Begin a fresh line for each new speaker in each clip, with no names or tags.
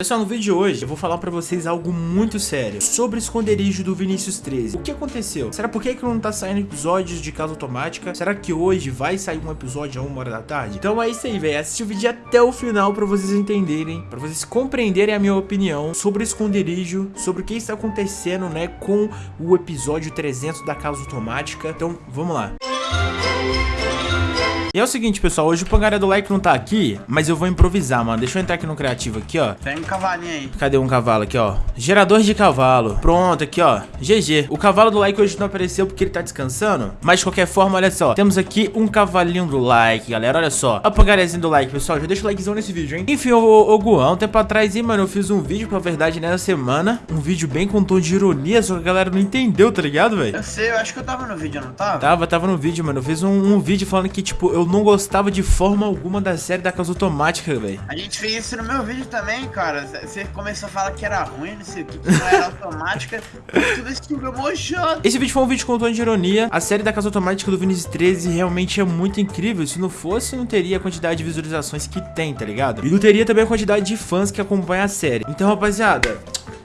Pessoal, no vídeo de hoje eu vou falar pra vocês algo muito sério sobre o esconderijo do Vinícius 13. O que aconteceu? Será por que, não tá saindo episódios de casa automática? Será que hoje vai sair um episódio a uma hora da tarde? Então é isso aí, velho. Assiste o vídeo até o final pra vocês entenderem, pra vocês compreenderem a minha opinião sobre o esconderijo, sobre o que está acontecendo, né, com o episódio 300 da casa automática. Então, vamos lá. E é o seguinte, pessoal, hoje o Pangaré do Like não tá aqui, mas eu vou improvisar, mano. Deixa eu entrar aqui no criativo aqui, ó.
Tem um cavalinho aí.
Cadê um cavalo aqui, ó? Gerador de cavalo. Pronto, aqui, ó. GG. O cavalo do like hoje não apareceu porque ele tá descansando. Mas, de qualquer forma, olha só. Temos aqui um cavalinho do like, galera. Olha só. O pangarezinho do like, pessoal. Já deixa o likezão nesse vídeo, hein? Enfim, ô, ô Guan, um tempo atrás, hein, mano, eu fiz um vídeo, pra verdade, nessa semana. Um vídeo bem com tom de ironia, só que a galera não entendeu, tá ligado, velho?
Eu sei, eu acho que eu tava no vídeo, não tava?
Tava, tava no vídeo, mano. Eu fiz um, um vídeo falando que, tipo, eu não gostava de forma alguma da série da casa automática, velho.
A gente fez isso no meu vídeo também, cara. Você começou a falar que era ruim, não sei o que, que não era automática. tudo esse filme mojado.
Esse vídeo foi um vídeo com tom de ironia. A série da casa automática do Vinicius 13 realmente é muito incrível. Se não fosse, não teria a quantidade de visualizações que tem, tá ligado? E não teria também a quantidade de fãs que acompanham a série. Então, rapaziada,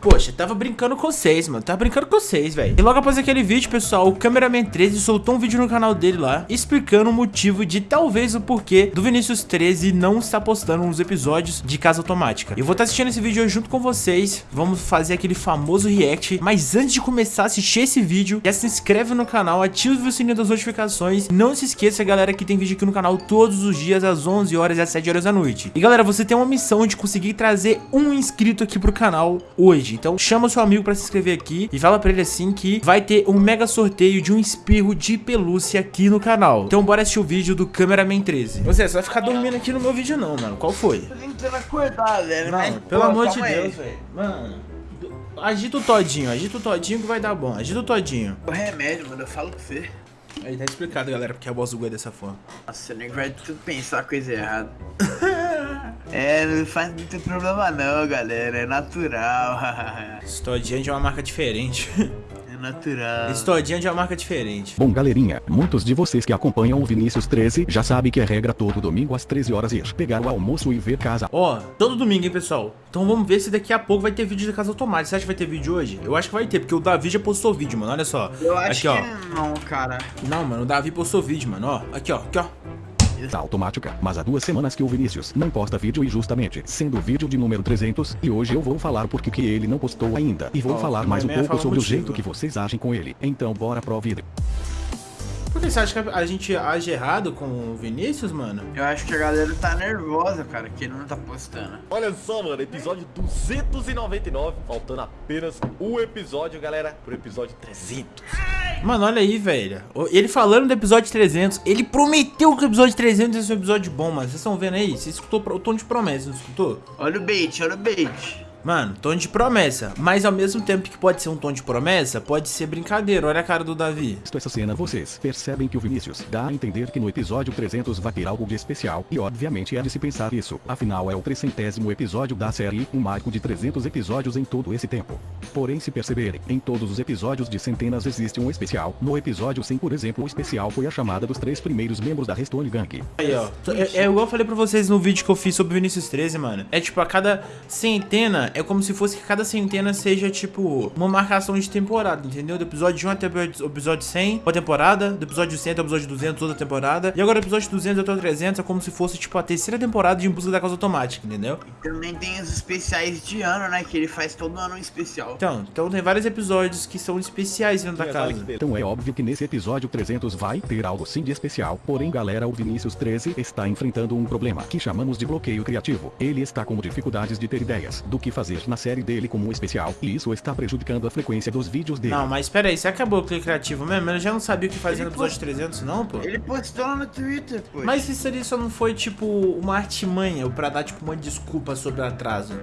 Poxa, tava brincando com vocês, mano. Tava brincando com vocês, velho. E logo após aquele vídeo, pessoal, o Cameraman 13 soltou um vídeo no canal dele lá, explicando o motivo de talvez o porquê do Vinícius 13 não estar postando uns episódios de casa automática. Eu vou estar assistindo esse vídeo junto com vocês. Vamos fazer aquele famoso react. Mas antes de começar a assistir esse vídeo, já se inscreve no canal, ativa o sininho das notificações. Não se esqueça, galera, que tem vídeo aqui no canal todos os dias, às 11 horas e às 7 horas da noite. E galera, você tem uma missão de conseguir trazer um inscrito aqui pro canal hoje. Então chama o seu amigo pra se inscrever aqui e fala pra ele assim que vai ter um mega sorteio de um espirro de pelúcia aqui no canal. Então bora assistir o vídeo do Cameraman 13. Você, você vai ficar dormindo aqui no meu vídeo não, mano. Qual foi?
Tô tentando acordar, velho.
Não,
mas,
pelo
pô,
amor de. Deus, velho. Mano, agita o todinho, agita o todinho que vai dar bom. Agita o todinho.
O remédio, mano, eu falo com você.
Aí tá explicado, galera, porque a voz do Goi é dessa forma.
Nossa, o nego vai tudo pensar coisa errada. é, não faz muito problema não, galera. É natural.
Todinho é de uma marca diferente.
é natural.
Todinho é de uma marca diferente.
Bom galerinha, muitos de vocês que acompanham o Vinícius 13 já sabem que é regra todo domingo às 13 horas ir pegar o almoço e ver casa.
Ó, todo domingo, hein, pessoal? Então vamos ver se daqui a pouco vai ter vídeo de casa automática. Você acha que vai ter vídeo hoje? Eu acho que vai ter, porque o Davi já postou vídeo, mano. Olha só.
Eu acho
aqui,
que
ó.
não, cara.
Não, mano, o Davi postou vídeo, mano. Ó, aqui, ó, aqui, ó.
Tá automática, mas há duas semanas que o Vinícius não posta vídeo e justamente, sendo o vídeo de número 300, e hoje eu vou falar porque que ele não postou ainda. E vou
Ó,
falar mais um
também
pouco sobre o
motivo.
jeito que vocês agem com ele. Então bora pro vídeo.
Por que você acha que a gente age errado com o Vinícius, mano?
Eu acho que a galera tá nervosa, cara, que ele não tá postando.
Olha só, mano, episódio 299, faltando apenas um episódio, galera, pro episódio 300.
Mano, olha aí, velho. Ele falando do episódio 300, ele prometeu que o episódio 300 ia ser um episódio bom, mano. Vocês estão vendo aí? Você escutou o tom de promessa, não escutou?
Olha o bait, olha o bait.
Mano, tom de promessa. Mas ao mesmo tempo que pode ser um tom de promessa, pode ser brincadeira. Olha a cara do Davi.
Visto essa cena, vocês percebem que o Vinícius dá a entender que no episódio 300 vai ter algo de especial, e obviamente é de se pensar isso, afinal é o trecentésimo episódio da série, um marco de 300 episódios em todo esse tempo. Porém se perceberem, em todos os episódios de centenas existe um especial, no episódio 100 por exemplo o especial foi a chamada dos três primeiros membros da Restone Gang.
Aí, ó. É, é igual eu falei pra vocês no vídeo que eu fiz sobre o Vinícius 13, mano. É tipo, a cada centena, é como se fosse que cada centena seja, tipo, uma marcação de temporada, entendeu? Do episódio 1 até o episódio 100, uma temporada. Do episódio 100 até o episódio 200, outra temporada. E agora do episódio 200 até o 300 é como se fosse, tipo, a terceira temporada de Em Busca da Causa Automática, entendeu?
Também tem os especiais de ano, né? Que ele faz todo ano um especial.
Então, então tem vários episódios que são especiais dentro da casa.
Então é óbvio que nesse episódio 300 vai ter algo sim de especial, porém galera o Vinícius 13 está enfrentando um problema que chamamos de bloqueio criativo. Ele está com dificuldades de ter ideias do que fazer na série dele como um especial, e isso está prejudicando a frequência dos vídeos dele.
Não, mas pera aí, você acabou o clique criativo mesmo? Eu já não sabia o que fazer no
Ele
episódio 300 não, pô?
Ele postou lá no Twitter, pô.
Mas isso ali só não foi, tipo, uma artimanha pra dar, tipo, uma desculpa sobre o atraso.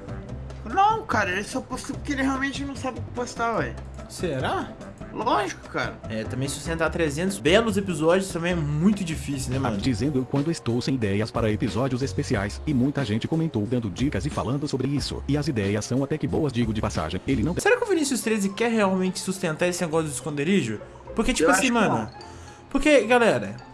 Não, cara, ele só postou porque ele realmente não sabe o que postar, ué.
Será?
Lógico, cara.
É, também sustentar 300 belos episódios também é muito difícil, né, mano?
Dizendo eu quando estou sem ideias para episódios especiais, e muita gente comentou dando dicas e falando sobre isso, e as ideias são até que boas digo de passagem, ele não
Será que o Vinícius 13 quer realmente sustentar esse negócio do esconderijo? Porque, tipo
Eu
assim,
acho que
mano...
não.
Porque, galera...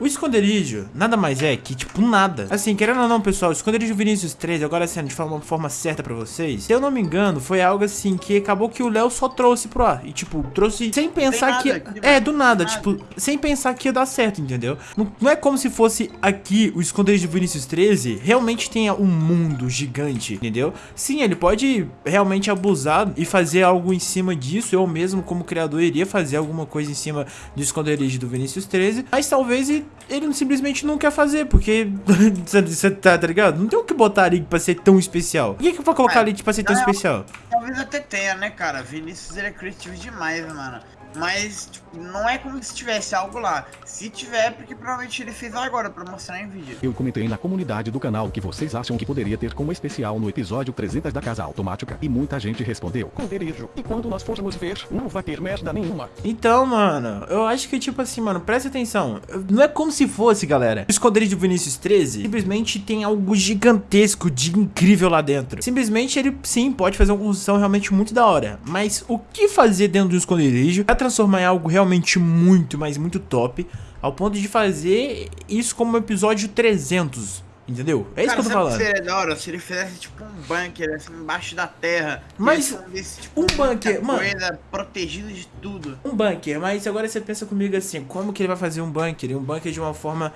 O esconderijo nada mais é que, tipo, nada. Assim, querendo ou não, pessoal, o esconderijo Vinícius 13, agora sendo de forma, forma certa pra vocês, se eu não me engano, foi algo assim que acabou que o Léo só trouxe pro ar. E, tipo, trouxe sem pensar que.
aqui,
É, do nada,
Nada.
tipo, sem pensar que ia dar certo, entendeu? Não, não é como se fosse aqui o esconderijo Vinícius 13 realmente tenha um mundo gigante, entendeu? Sim, ele pode realmente abusar e fazer algo em cima disso. Eu mesmo, como criador, iria fazer alguma coisa em cima do esconderijo do Vinícius 13, mas talvez ele simplesmente não quer fazer, porque você tá, tá ligado? Não tem o que botar ali pra ser tão especial. Por que que eu vou colocar
É,
ali pra ser tão
não,
especial?
Talvez até tenha, né, cara? Vinícius ele é criativo demais, mano. Mas, tipo, não é como se tivesse algo lá. Se tiver, é porque provavelmente ele fez agora pra mostrar em vídeo.
Eu comentei na comunidade do canal o que vocês acham que poderia ter como especial no episódio 300 da Casa Automática e muita gente respondeu. Conderijo. E quando nós formos ver, não vai ter merda nenhuma.
Então, mano, eu acho que, tipo assim, mano, presta atenção. Não é como se fosse, galera. O esconderijo do Vinícius 13 simplesmente tem algo gigantesco de incrível lá dentro. Simplesmente ele, sim, pode fazer uma construção realmente muito da hora. Mas o que fazer dentro do esconderijo pra transformar em algo realmente muito, mas muito top, ao ponto de fazer isso como episódio 300. Entendeu? É isso
cara,
que eu tô falando.
seria da hora? Se ele fizesse tipo um bunker assim embaixo da terra.
Mas
escondesse, tipo,
um bunker, mano.
Coisa, protegido de tudo.
Um bunker, mas agora você pensa comigo assim, como que ele vai fazer um bunker? Um bunker de uma forma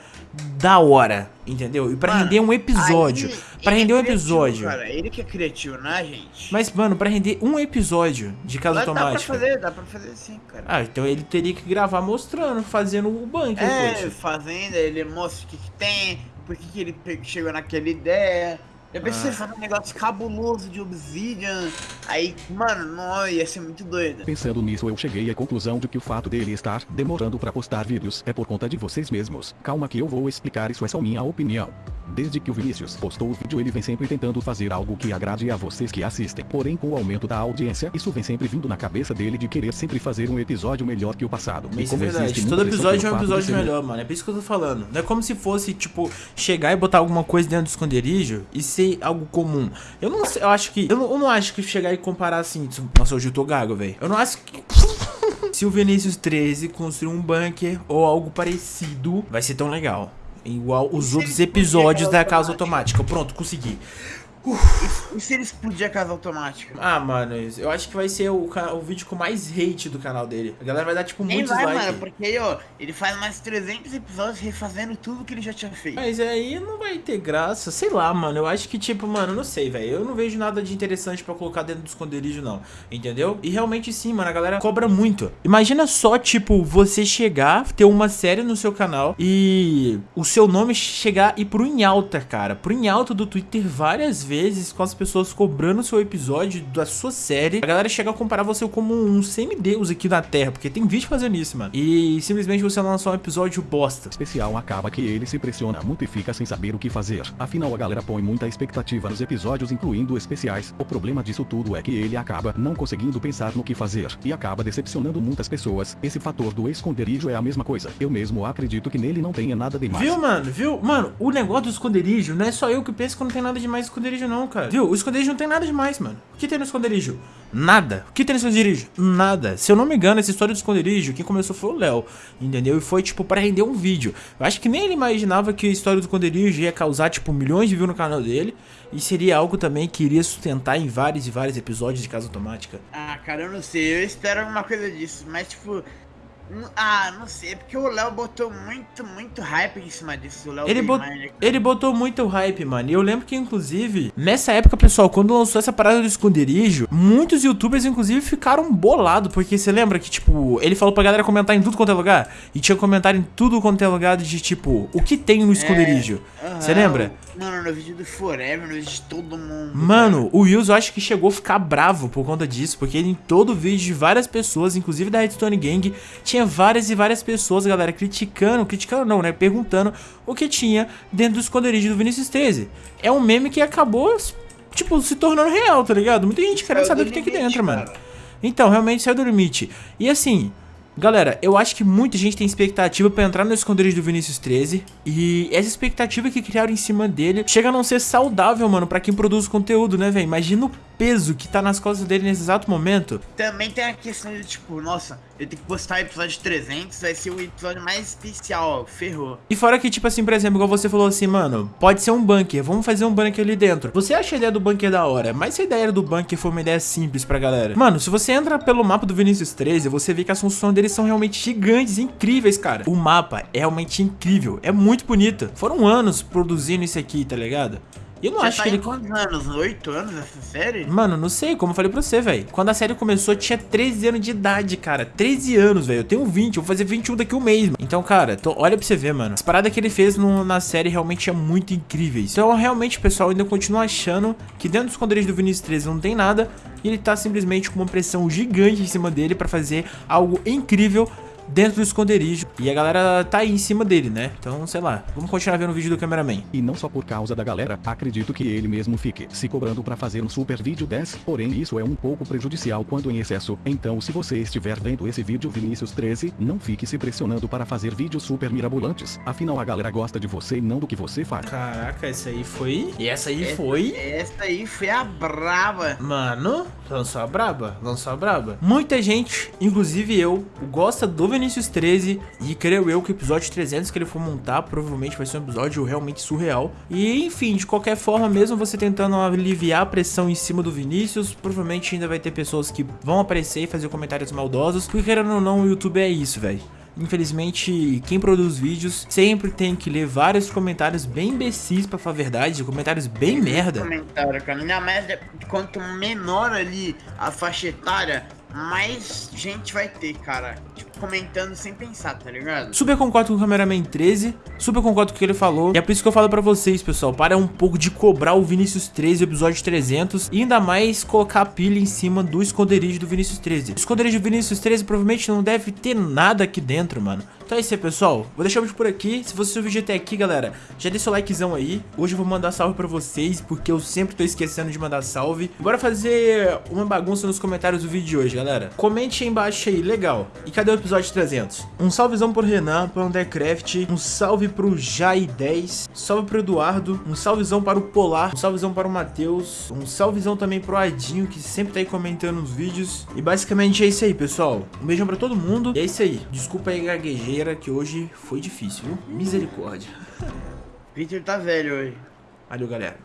da hora, entendeu? E pra
Mano,
render um episódio.
Aí,
Pra
ele
render
é
um episódio.
Cara, ele que é criativo, né, gente?
Mas, mano, pra render um episódio de casa
Dá- dá pra
automática.
fazer, dá pra fazer sim, cara.
Ah, então ele teria que gravar mostrando, fazendo o bunker,
É,
poxa.
fazenda, ele mostra o que, que tem, por que, que ele chegou naquela ideia. Eu pensei
Ah.
em fazer um negócio cabuloso de obsidian. Aí, mano, não, ia ser muito doido.
Pensando nisso, eu cheguei à conclusão de que o fato dele estar demorando para postar vídeos é por conta de vocês mesmos. Calma que eu vou explicar isso é só minha opinião. Desde que o Vinícius postou o vídeo, ele vem sempre tentando fazer algo que agrade a vocês que assistem. Porém, com o aumento da audiência, isso vem sempre vindo na cabeça dele de querer sempre fazer um episódio melhor que o passado.
Mas isso é verdade, todo episódio é um episódio melhor, mano. É por isso que eu tô falando. Não é como se fosse, tipo, chegar e botar alguma coisa dentro do esconderijo e ser algo comum. Eu não sei, eu acho que. Eu não, eu não acho que chegar e comparar assim. Nossa, hoje eu tô gago, velho. Eu não acho que. Se o Vinícius 13 construir um bunker ou algo parecido, vai ser tão legal. Igual os
se
outros episódios
aquela
da casa
automática.
Pronto, consegui.
E se ele explodir a casa automática?
Ah, mano, eu acho que vai ser o, o vídeo com mais hate do canal dele. A galera vai dar, tipo, muitos likes.
mano, porque aí, ó, ele faz mais 300 episódios refazendo tudo que ele já tinha feito.
Mas aí não vai ter graça, sei lá, mano. Eu acho que, tipo, mano, não sei, velho. Eu não vejo nada de interessante pra colocar dentro do esconderijo, não. Entendeu? E realmente sim, mano, a galera cobra muito. Imagina só, tipo, você chegar, ter uma série no seu canal e o seu nome chegar e pro em alta, cara. Pro em alta do Twitter várias vezes com as pessoas cobrando seu episódio da sua série. A galera chega a comparar você como um semideus aqui na Terra, porque tem vídeo fazendo isso, mano. E simplesmente você lançar um episódio bosta.
especial acaba que ele se pressiona muito e fica sem saber o que fazer. Afinal, a galera põe muita expectativa nos episódios, incluindo especiais. O problema disso tudo é que ele acaba não conseguindo pensar no que fazer e acaba decepcionando muitas pessoas. Esse fator do esconderijo é a mesma coisa. Eu mesmo acredito que nele não tenha nada demais.
Viu, mano? Viu? Mano, o negócio do esconderijo não é só eu que penso que não tem nada demais no esconderijo, não, cara. Viu? O esconderijo não tem nada demais, mano. O que tem no esconderijo? Nada. O que tem no esconderijo? Nada. Se eu não me engano, essa história do esconderijo, quem começou foi o Léo, entendeu? E foi, tipo, pra render um vídeo. Eu acho que nem ele imaginava que a história do esconderijo ia causar, tipo, milhões de views no canal dele. E seria algo também que iria sustentar em vários e vários episódios de Casa Automática.
Ah, cara, eu não sei, eu espero alguma coisa disso, mas tipo. N- Ah, não sei, é porque o Léo botou muito, muito hype em cima disso.
Ele, bot... Ele botou muito hype, mano. E eu lembro que, inclusive, nessa época, pessoal, quando lançou essa parada do esconderijo, muitos youtubers, inclusive, ficaram bolados. Porque você lembra que, tipo, ele falou pra galera comentar em tudo quanto é lugar? E tinha comentário em tudo quanto é lugar de, tipo, o que tem no esconderijo? Você
Aham,
lembra?
Mano, no vídeo do Forever, no vídeo de todo mundo.
Mano, o Wills eu acho que chegou a ficar bravo por conta disso, porque ele, em todo vídeo de várias pessoas, inclusive da Redstone Gang, tinha várias e várias pessoas, galera, criticando, criticando não, né, perguntando o que tinha dentro do esconderijo do Vinicius 13. É um meme que acabou, tipo, se tornando real, tá ligado? Muita gente querendo saber o que tem aqui dentro, mano.
cara.
Então, realmente saiu do limite. E assim, galera, eu acho que muita gente tem expectativa pra entrar no esconderijo do Vinícius 13. E essa expectativa que criaram em cima dele chega a não ser saudável, mano, pra quem produz conteúdo, né, velho? Imagina o peso que tá nas costas dele nesse exato momento.
Também tem a questão de tipo, nossa, eu tenho que postar episódio 300, vai ser o episódio mais especial, ó, ferrou.
E fora que, tipo assim, por exemplo, igual você falou assim, mano, pode ser um bunker, vamos fazer um bunker ali dentro. Você acha a ideia do bunker da hora, mas se a ideia do bunker for uma ideia simples pra galera. Mano, se você entra pelo mapa do Vinícius 13, você vê que as funções deles são realmente gigantes, incríveis, cara. O mapa é realmente incrível, é muito bonito. Foram anos produzindo isso aqui, tá ligado? E eu não acho
tá
que ele...
quantos anos? Oito anos essa série?
Mano, não sei, como eu falei pra você, velho. Quando a série começou, eu tinha 13 anos de idade, cara. 13 anos, velho. Eu tenho 20, eu vou fazer 21 daqui um mês, mano. Então, cara, tô- olha pra você ver, mano. As paradas que ele fez no- na série realmente é muito incríveis. Então, realmente, pessoal, eu ainda continuo achando que dentro dos esconderijos do Vinícius 13 não tem nada. E ele tá simplesmente com uma pressão gigante em cima dele pra fazer algo incrível dentro do esconderijo. E a galera tá aí em cima dele, né? Então, sei lá. Vamos continuar vendo o vídeo do cameraman.
E não só por causa da galera, acredito que ele mesmo fique se cobrando pra fazer um super vídeo 10, porém isso é um pouco prejudicial quando em excesso. Então se você estiver vendo esse vídeo Vinícius 13, não fique se pressionando para fazer vídeos super mirabolantes. Afinal a galera gosta de você e não do que você faz.
Caraca, essa aí foi... E essa aí foi...
Essa aí foi a brava.
Mano, lançou a braba, lançou a braba. Muita gente, inclusive eu, gosta do Vinícius 13 e creio eu que o episódio 300 que ele for montar provavelmente vai ser um episódio realmente surreal. E enfim, de qualquer forma, mesmo você tentando aliviar a pressão em cima do Vinícius, provavelmente ainda vai ter pessoas que vão aparecer e fazer comentários maldosos, porque querendo ou não, o YouTube é isso, velho. Infelizmente, quem produz vídeos sempre tem que ler vários comentários bem imbecis pra falar a verdade, comentários bem merda.
Comentário, cara. Ainda mais de- quanto menor ali a faixa etária, mais gente vai ter, cara. Tipo, comentando sem pensar, tá ligado?
Super concordo com o Cameraman 13, super concordo com o que ele falou. E é por isso que eu falo pra vocês, pessoal, para um pouco de cobrar o Vinícius 13, o episódio 300, e ainda mais colocar a pilha em cima do esconderijo do Vinícius 13. O esconderijo do Vinícius 13 provavelmente não deve ter nada aqui dentro, mano. Então é isso aí, pessoal. Vou deixar o vídeo por aqui. Se você assistiu o vídeo até aqui, galera, já deixa o likezão aí. Hoje eu vou mandar salve pra vocês, porque eu sempre tô esquecendo de mandar salve. Bora fazer uma bagunça nos comentários do vídeo de hoje, galera. Comente aí embaixo aí, legal. E cadê o episódio 300? Um salvezão pro Renan, pro Undercraft, um salve pro Jai10, salve pro Eduardo, um salvezão para o Polar, um salvezão para o Matheus, um salvezão também pro Adinho, que sempre tá aí comentando os vídeos. E basicamente é isso aí, pessoal. Um beijão pra todo mundo. E é isso aí. Desculpa aí, gaguejeira, que hoje foi difícil, viu? Misericórdia.
Victor tá velho hoje.
Valeu, galera.